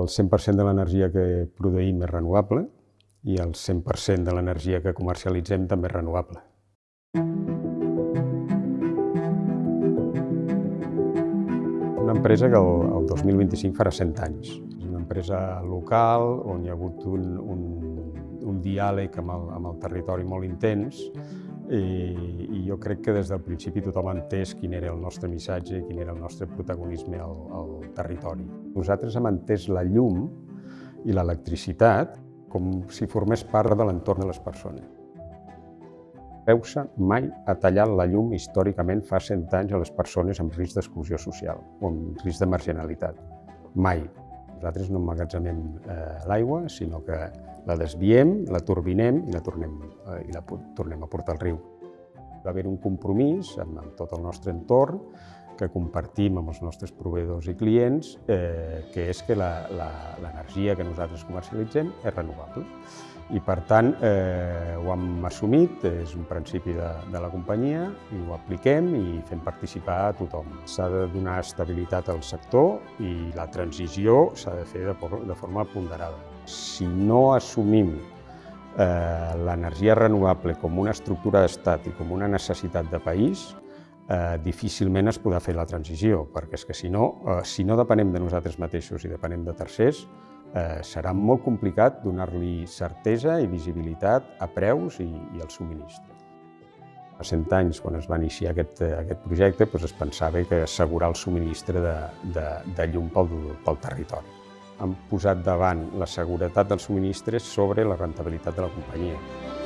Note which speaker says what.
Speaker 1: El 100% de l'energia que produïm és renovable i el 100% de l'energia que comercialitzem també és renovable. Una empresa que el, el 2025 farà 100 anys. És una empresa local on hi ha hagut un, un, un diàleg amb el, amb el territori molt intens i, i jo crec que des del principi tothom ha entès quin era el nostre missatge i quin era el nostre protagonisme al, al territori. Nosaltres hem entès la llum i l'electricitat com si formés part de l'entorn de les persones. Reusa mai ha tallat la llum històricament fa 100 anys a les persones amb risc d'exclusió social o amb risc de marginalitat. Mai. Nosaltres no emmagatzemem eh, l'aigua, sinó que la desviem, la turbinem i la tornem, eh, i la tornem a portar al riu. Va haver un compromís amb, amb tot el nostre entorn que compartim amb els nostres proveïdors i clients, eh, que és que l'energia que nosaltres comercialitzem és renovable. I per tant eh, ho hem assumit, és un principi de, de la companyia i ho apliquem i fem participar a tothom. S'ha de donar estabilitat al sector i la transició s'ha de fer de, de forma ponderada. Si no assumim eh, l'energia renovable com una estructura d'estat i com una necessitat de país, eh, difícilment es podrà fer la transició, perquè és que si no, eh, si no depenem de nosaltres mateixos i depenem de tercers, eh, serà molt complicat donar-li certesa i visibilitat a preus i, i al subministre. Fa 100 anys, quan es va iniciar aquest, aquest projecte, doncs es pensava que assegurar el subministre de, de, de llum pel, pel territori. Han posat davant la seguretat dels subministres sobre la rentabilitat de la companyia.